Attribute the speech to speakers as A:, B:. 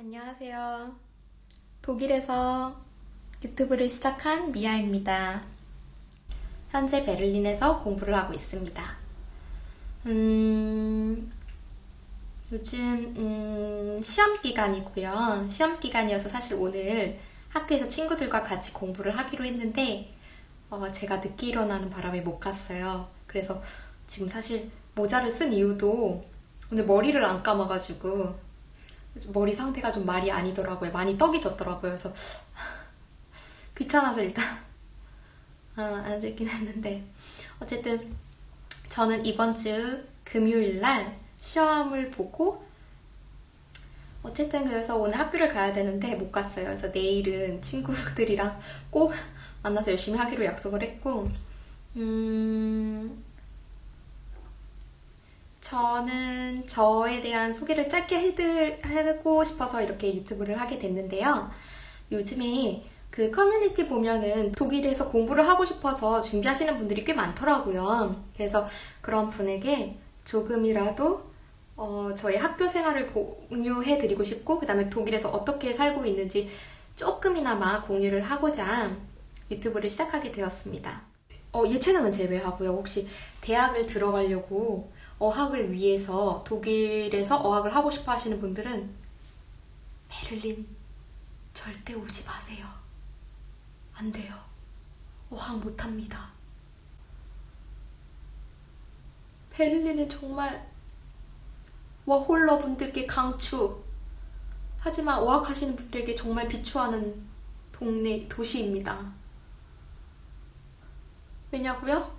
A: 안녕하세요. 독일에서 유튜브를 시작한 미아입니다. 현재 베를린에서 공부를 하고 있습니다. 음, 요즘 음, 시험 기간이고요. 시험 기간이어서 사실 오늘 학교에서 친구들과 같이 공부를 하기로 했는데 어, 제가 늦게 일어나는 바람에 못 갔어요. 그래서 지금 사실 모자를 쓴 이유도 오늘 머리를 안 감아가지고 머리 상태가 좀 말이 아니더라고요. 많이 떡이 졌더라고요. 그래서 귀찮아서 일단 아, 안 찍긴 했는데 어쨌든 저는 이번 주 금요일 날 시험을 보고 어쨌든 그래서 오늘 학교를 가야 되는데 못 갔어요. 그래서 내일은 친구들이랑 꼭 만나서 열심히 하기로 약속을 했고 음... 저는 저에 대한 소개를 짧게 해드, 하고 싶어서 이렇게 유튜브를 하게 됐는데요. 요즘에 그 커뮤니티 보면은 독일에서 공부를 하고 싶어서 준비하시는 분들이 꽤 많더라고요. 그래서 그런 분에게 조금이라도 어, 저의 학교 생활을 공유해 드리고 싶고 그 다음에 독일에서 어떻게 살고 있는지 조금이나마 공유를 하고자 유튜브를 시작하게 되었습니다. 어, 예체능은 제외하고요. 혹시 대학을 들어가려고 어학을 위해서 독일에서 어학을 하고 싶어 하시는 분들은 베를린 절대 오지 마세요. 안 돼요. 어학 못 합니다. 베를린은 정말 워홀러 분들께 강추 하지만 어학하시는 분들에게 정말 비추하는 동네, 도시입니다. 왜냐고요?